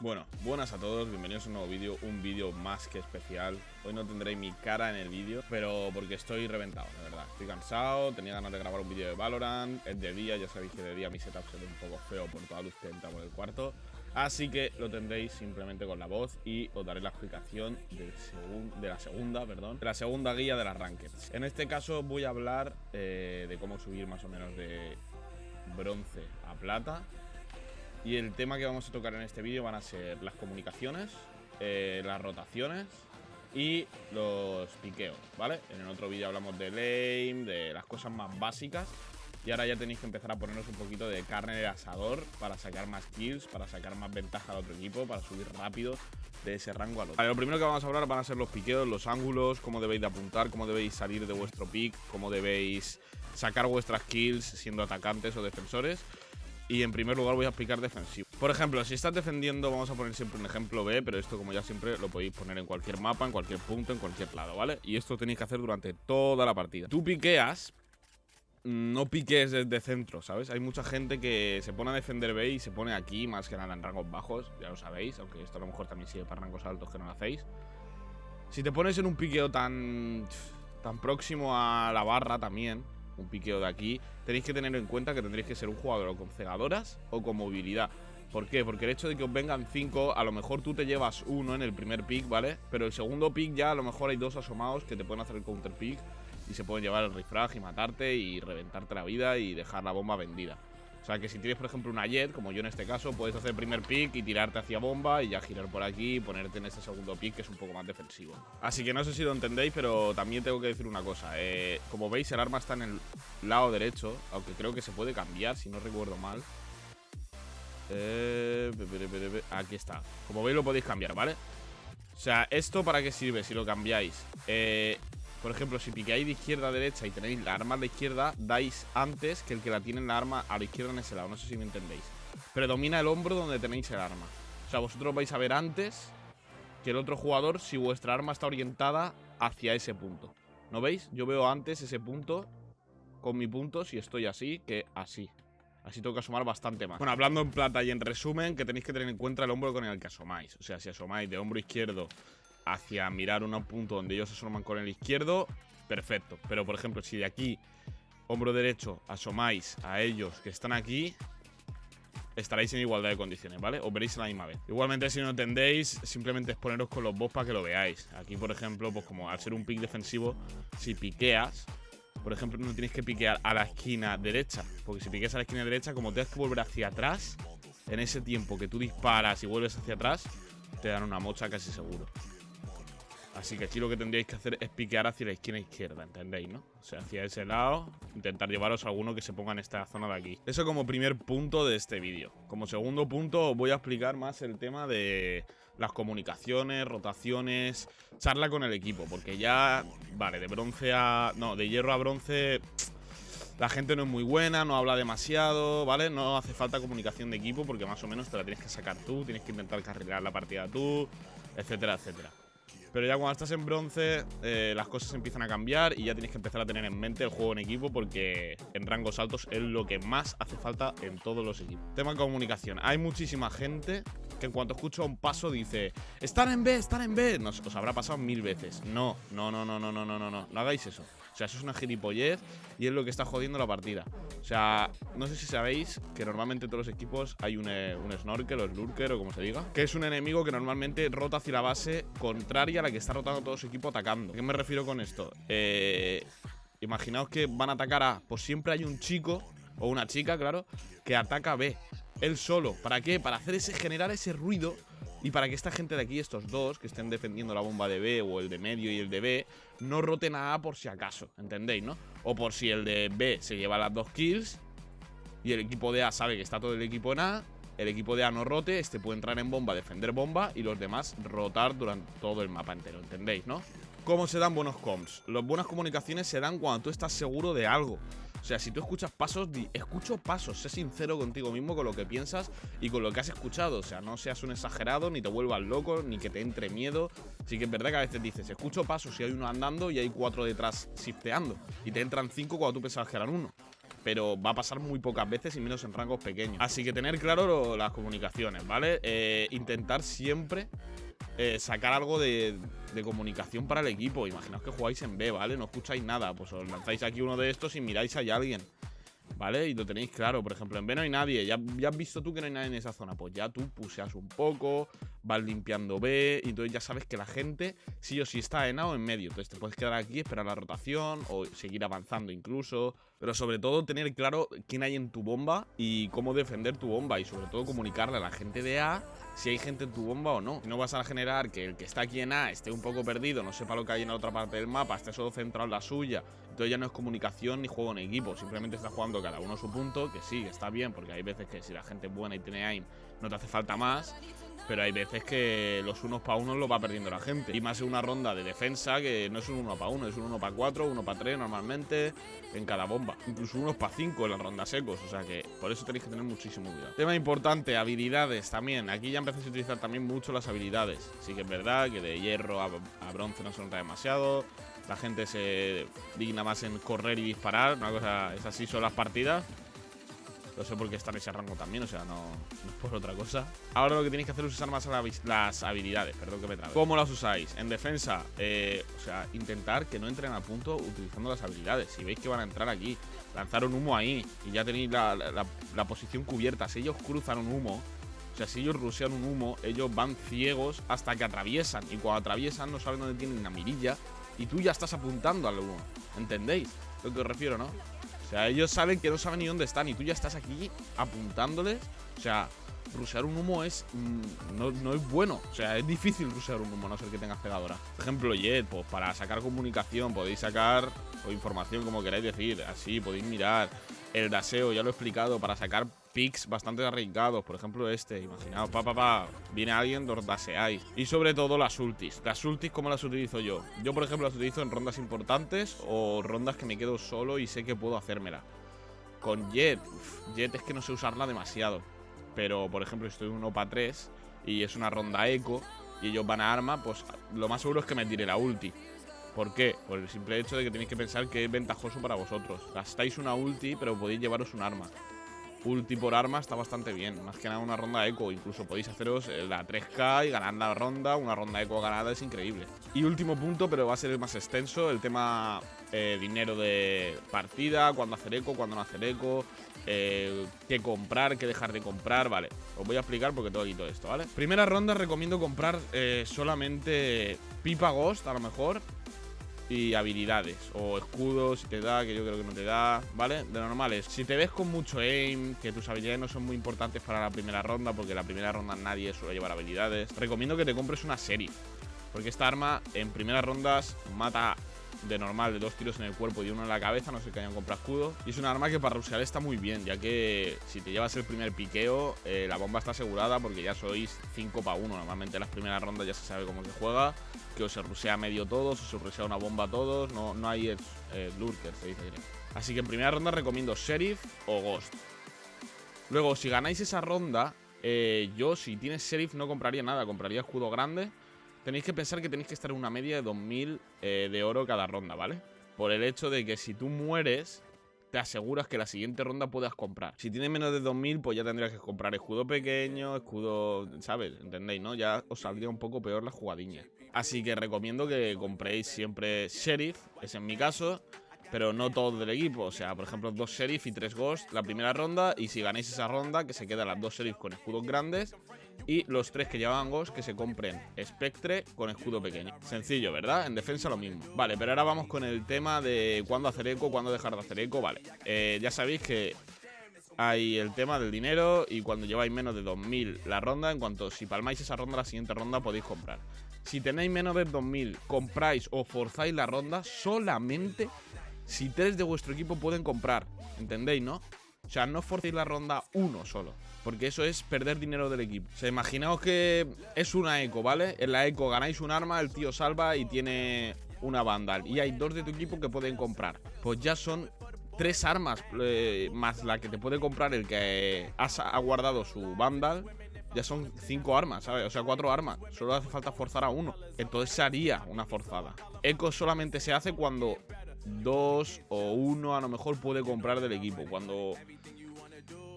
Bueno, buenas a todos, bienvenidos a un nuevo vídeo, un vídeo más que especial. Hoy no tendréis mi cara en el vídeo, pero porque estoy reventado, de verdad. Estoy cansado, tenía ganas de grabar un vídeo de Valorant, es de día, ya sabéis que de día mi setup se ve un poco feo por toda luz que entra por el cuarto. Así que lo tendréis simplemente con la voz y os daré la explicación de la segunda, perdón, de la segunda guía de las rankings. En este caso voy a hablar eh, de cómo subir más o menos de bronce a plata y el tema que vamos a tocar en este vídeo van a ser las comunicaciones, eh, las rotaciones y los piqueos, ¿vale? En el otro vídeo hablamos de lane, de las cosas más básicas. Y ahora ya tenéis que empezar a ponernos un poquito de carne de asador para sacar más kills, para sacar más ventaja al otro equipo, para subir rápido de ese rango al otro. lo primero que vamos a hablar van a ser los piqueos, los ángulos, cómo debéis de apuntar, cómo debéis salir de vuestro pick, cómo debéis sacar vuestras kills siendo atacantes o defensores. Y en primer lugar voy a explicar defensivo. Por ejemplo, si estás defendiendo, vamos a poner siempre un ejemplo B, pero esto como ya siempre lo podéis poner en cualquier mapa, en cualquier punto, en cualquier lado, ¿vale? Y esto tenéis que hacer durante toda la partida. Tú piqueas, no piques desde centro, ¿sabes? Hay mucha gente que se pone a defender B y se pone aquí, más que nada en rangos bajos, ya lo sabéis, aunque esto a lo mejor también sigue para rangos altos que no lo hacéis. Si te pones en un piqueo tan, tan próximo a la barra también, un piqueo de aquí, tenéis que tener en cuenta que tendréis que ser un jugador con cegadoras o con movilidad. ¿Por qué? Porque el hecho de que os vengan 5, a lo mejor tú te llevas uno en el primer pick, ¿vale? Pero el segundo pick ya a lo mejor hay dos asomados que te pueden hacer el counter pick y se pueden llevar el refrag y matarte y reventarte la vida y dejar la bomba vendida. O sea que si tienes, por ejemplo, una jet, como yo en este caso, puedes hacer primer pick y tirarte hacia bomba y ya girar por aquí y ponerte en ese segundo pick que es un poco más defensivo. Así que no sé si lo entendéis, pero también tengo que decir una cosa. Eh, como veis, el arma está en el lado derecho, aunque creo que se puede cambiar, si no recuerdo mal. Eh, aquí está. Como veis, lo podéis cambiar, ¿vale? O sea, ¿esto para qué sirve si lo cambiáis? Eh, por ejemplo, si piqueáis de izquierda a derecha y tenéis la arma a la izquierda, dais antes que el que la tiene en la arma a la izquierda en ese lado. No sé si me entendéis. Predomina el hombro donde tenéis el arma. O sea, vosotros vais a ver antes que el otro jugador si vuestra arma está orientada hacia ese punto. ¿No veis? Yo veo antes ese punto con mi punto si estoy así que así. Así tengo que asomar bastante más. Bueno, hablando en plata y en resumen, que tenéis que tener en cuenta el hombro con el que asomáis. O sea, si asomáis de hombro izquierdo hacia mirar un punto donde ellos asoman con el izquierdo, perfecto. Pero, por ejemplo, si de aquí, hombro derecho, asomáis a ellos que están aquí, estaréis en igualdad de condiciones, ¿vale? Os veréis a la misma vez. Igualmente, si no entendéis, simplemente es poneros con los bots para que lo veáis. Aquí, por ejemplo, pues como al ser un pick defensivo, si piqueas, por ejemplo, no tienes que piquear a la esquina derecha. Porque si piqueas a la esquina derecha, como tienes que volver hacia atrás, en ese tiempo que tú disparas y vuelves hacia atrás, te dan una mocha casi seguro. Así que aquí lo que tendríais que hacer es piquear hacia la esquina izquierda, ¿entendéis, no? O sea, hacia ese lado, intentar llevaros a alguno que se ponga en esta zona de aquí. Eso como primer punto de este vídeo. Como segundo punto voy a explicar más el tema de las comunicaciones, rotaciones, charla con el equipo. Porque ya, vale, de bronce a... No, de hierro a bronce... La gente no es muy buena, no habla demasiado, ¿vale? No hace falta comunicación de equipo porque más o menos te la tienes que sacar tú, tienes que intentar cargar la partida tú, etcétera, etcétera. Pero ya cuando estás en bronce, eh, las cosas empiezan a cambiar y ya tienes que empezar a tener en mente el juego en equipo porque en rangos altos es lo que más hace falta en todos los equipos. Tema comunicación. Hay muchísima gente que en cuanto escucha un paso dice Están en B, están en B. Nos, os habrá pasado mil veces. No, no, no, no, no, no, no, no. No hagáis eso. O sea, eso es una gilipollez y es lo que está jodiendo la partida. O sea, no sé si sabéis que normalmente en todos los equipos hay un, eh, un snorkel o lurker o como se diga, que es un enemigo que normalmente rota hacia la base contraria a la que está rotando todo su equipo atacando. ¿A qué me refiero con esto? Eh, imaginaos que van a atacar A, pues siempre hay un chico o una chica, claro, que ataca B. Él solo. ¿Para qué? Para hacer ese, generar ese ruido y para que esta gente de aquí, estos dos, que estén defendiendo la bomba de B o el de medio y el de B, no roten a por si acaso, ¿entendéis, no? O por si el de B se lleva las dos kills y el equipo de A sabe que está todo el equipo en A, el equipo de A no rote, este puede entrar en bomba, defender bomba y los demás rotar durante todo el mapa entero, ¿entendéis, no? ¿Cómo se dan buenos comms? Las buenas comunicaciones se dan cuando tú estás seguro de algo. O sea, si tú escuchas pasos, di, escucho pasos, sé sincero contigo mismo con lo que piensas y con lo que has escuchado. O sea, no seas un exagerado, ni te vuelvas loco, ni que te entre miedo. Sí que es verdad que a veces dices, escucho pasos y hay uno andando y hay cuatro detrás shifteando. Y te entran cinco cuando tú pensabas que eran uno. pero va a pasar muy pocas veces y menos en rangos pequeños. Así que tener claro las comunicaciones, ¿vale? Eh, intentar siempre eh, sacar algo de, de, comunicación para el equipo. Imaginaos que jugáis en B, ¿vale? No escucháis nada, pues os lanzáis aquí uno de estos y miráis a alguien. ¿Vale? Y lo tenéis claro, por ejemplo, en B no hay nadie, ya, ya, has visto tú que no hay nadie en esa zona, pues ya tú puseas un poco, vas limpiando B, y entonces ya sabes que la gente sí o sí está en A o en medio, entonces te puedes quedar aquí, esperar la rotación, o seguir avanzando incluso, pero sobre todo tener claro quién hay en tu bomba y cómo defender tu bomba, y sobre todo comunicarle a la gente de A si hay gente en tu bomba o no. No vas a generar que el que está aquí en A esté un poco perdido, no sepa lo que hay en la otra parte del mapa, esté solo centrado en la suya. Entonces ya no es comunicación ni juego en equipo, simplemente está jugando cada uno su punto, que sí, está bien, porque hay veces que si la gente es buena y tiene aim, no te hace falta más. Pero hay veces que los unos para uno lo va perdiendo la gente. Y más en una ronda de defensa que no es un uno para uno, es un uno para cuatro, uno para tres normalmente en cada bomba. Incluso unos para cinco en las rondas secos. O sea que por eso tenéis que tener muchísimo cuidado. Tema importante, habilidades también. Aquí ya empecéis a utilizar también mucho las habilidades. Sí que es verdad que de hierro a, a bronce no se nota demasiado. La gente se digna más en correr y disparar. Una cosa, es así son las partidas. No sé por qué está en ese rango también, o sea, no, es por otra cosa. Ahora lo que tenéis que hacer es usar más las habilidades, perdón que me trabe. ¿Cómo las usáis? En defensa, eh, o sea, intentar que no entren a punto utilizando las habilidades. Si veis que van a entrar aquí, lanzar un humo ahí y ya tenéis la, la, la posición cubierta. Si ellos cruzan un humo, o sea, si ellos rusean un humo, ellos van ciegos hasta que atraviesan. Y cuando atraviesan no saben dónde tienen la mirilla y tú ya estás apuntando al humo. ¿Entendéis? Lo que os refiero, ¿no? O sea, ellos saben que no saben ni dónde están y tú ya estás aquí apuntándoles. O sea, rusear un humo es mmm, no, no, es bueno. O sea, es difícil rusear un humo, no ser que tengas pegadora. Por ejemplo, Jet, pues para sacar comunicación podéis sacar o información como queráis decir. Así podéis mirar. El daseo, ya lo he explicado, para sacar picks bastante arriesgados. Por ejemplo, este. Imaginaos, pa, pa, pa. Viene alguien, los daseáis. Y sobre todo las ultis. Las ultis, ¿cómo las utilizo yo? Yo, por ejemplo, las utilizo en rondas importantes o rondas que me quedo solo y sé que puedo hacérmela. Con Jet, uf, Jet es que no sé usarla demasiado. Pero, por ejemplo, estoy en 1 para 3 y es una ronda eco y ellos van a arma, pues lo más seguro es que me tire la ulti. ¿Por qué? Por el simple hecho de que tenéis que pensar que es ventajoso para vosotros. Gastáis una ulti, pero podéis llevaros un arma. Ulti por arma está bastante bien. Más que nada una ronda eco. Incluso podéis haceros la 3K y ganar la ronda. Una ronda eco ganada es increíble. Y último punto, pero va a ser el más extenso. El tema eh, dinero de partida. Cuándo hacer eco, cuándo no hacer eco. Eh, qué comprar, qué dejar de comprar. Vale, os voy a explicar porque tengo aquí todo esto, ¿vale? Primera ronda recomiendo comprar eh, solamente Pipa Ghost, a lo mejor y habilidades o escudos si te da, que yo creo que no te da, ¿vale? De normales. Si te ves con mucho aim, que tus habilidades no son muy importantes para la primera ronda, porque la primera ronda nadie suele llevar habilidades, recomiendo que te compres una serie. Porque esta arma en primeras rondas mata de normal de dos tiros en el cuerpo y uno en la cabeza, no sé que hayan comprado escudo. Y es un arma que para rusear está muy bien, ya que si te llevas el primer piqueo, eh, la bomba está asegurada porque ya sois 5 para 1. Normalmente en las primeras rondas ya se sabe cómo se juega, que o se rusea medio todos, o se rusea una bomba a todos, no, no hay lurker, se dice. Así que en primera ronda recomiendo Sheriff o Ghost. Luego, si ganáis esa ronda, eh, yo si tienes Sheriff no compraría nada, compraría escudo grande tenéis que pensar que tenéis que estar en una media de 2000 eh, de oro cada ronda, ¿vale? Por el hecho de que si tú mueres, te aseguras que la siguiente ronda puedas comprar. Si tienes menos de 2000, pues ya tendrías que comprar escudo pequeño, escudo, ¿sabes? ¿Entendéis, no? Ya os saldría un poco peor la jugadilla. Así que recomiendo que compréis siempre Sheriff, es en mi caso, pero no todo del equipo. O sea, por ejemplo, dos Sheriff y tres Ghost la primera ronda. Y si ganáis esa ronda, que se quedan las dos Sheriff con escudos grandes. Y los tres que llevaban Ghost, que se compren Spectre con escudo pequeño. Sencillo, ¿verdad? En defensa lo mismo. Vale, pero ahora vamos con el tema de cuándo hacer eco, cuándo dejar de hacer eco. Vale, eh, ya sabéis que hay el tema del dinero y cuando lleváis menos de 2000 la ronda, en cuanto si palmáis esa ronda, la siguiente ronda podéis comprar. Si tenéis menos de 2000, compráis o forzáis la ronda solamente si tres de vuestro equipo pueden comprar. ¿Entendéis, no? O sea, no forcéis la ronda uno solo. Porque eso es perder dinero del equipo. O sea, imaginaos que es una eco, ¿vale? En la eco ganáis un arma, el tío salva y tiene una vandal. Y hay dos de tu equipo que pueden comprar. Pues ya son tres armas eh, más la que te puede comprar el que ha guardado su vandal. Ya son cinco armas, ¿sabes? O sea, cuatro armas. Solo hace falta forzar a uno. Entonces se haría una forzada. Eco solamente se hace cuando dos o uno a lo mejor puede comprar del equipo. Cuando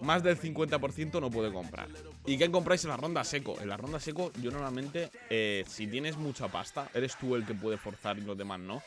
más del 50% no puede comprar. ¿Y qué compráis en la ronda seco? En la ronda seco, yo normalmente, eh, si tienes mucha pasta, eres tú el que puede forzar y los demás no,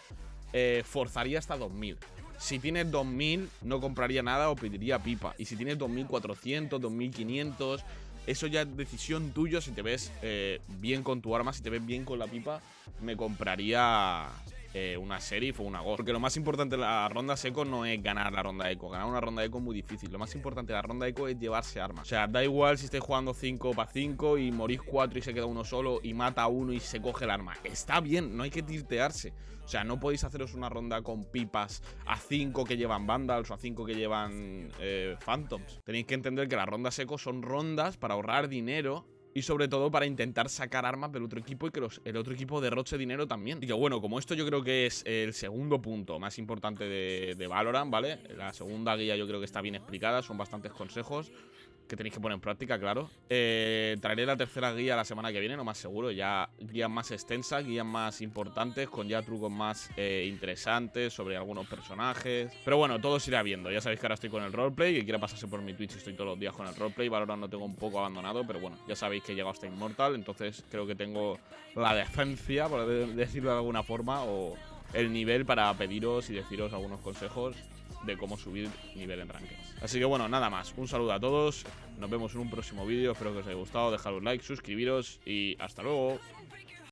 eh, forzaría hasta 2000. Si tienes 2000, no compraría nada o pediría pipa. Y si tienes 2400, 2500, eso ya es decisión tuya. Si te ves eh, bien con tu arma, si te ves bien con la pipa, me compraría eh, una sheriff o una ghost. Porque lo más importante de la ronda seco no es ganar la ronda eco. Ganar una ronda eco es muy difícil. Lo más importante de la ronda eco es llevarse armas. O sea, da igual si estáis jugando 5 para 5 y morís 4 y se queda uno solo y mata a uno y se coge el arma. Está bien, no hay que tirtearse. O sea, no podéis haceros una ronda con pipas a 5 que llevan Vandals o a 5 que llevan eh, Phantoms. Tenéis que entender que las rondas seco son rondas para ahorrar dinero y sobre todo para intentar sacar armas del otro equipo y que el otro equipo derroche dinero también. Y que bueno, como esto yo creo que es el segundo punto más importante de, de Valorant, ¿vale? La segunda guía yo creo que está bien explicada, son bastantes consejos que tenéis que poner en práctica, claro. Eh, traeré la tercera guía la semana que viene, no más seguro. Ya guías más extensas, guías más importantes, con ya trucos más eh, interesantes sobre algunos personajes. Pero bueno, todo se irá viendo. Ya sabéis que ahora estoy con el roleplay. Que quiera pasarse por mi Twitch, estoy todos los días con el roleplay. Valorant no tengo un poco abandonado, pero bueno, ya sabéis que he llegado hasta Immortal. Entonces creo que tengo la decencia, por decirlo de alguna forma, o el nivel para pediros y deciros algunos consejos de cómo subir nivel en rankings. Así que bueno, nada más. Un saludo a todos. Nos vemos en un próximo vídeo. Espero que os haya gustado. Dejad un like, suscribiros y hasta luego.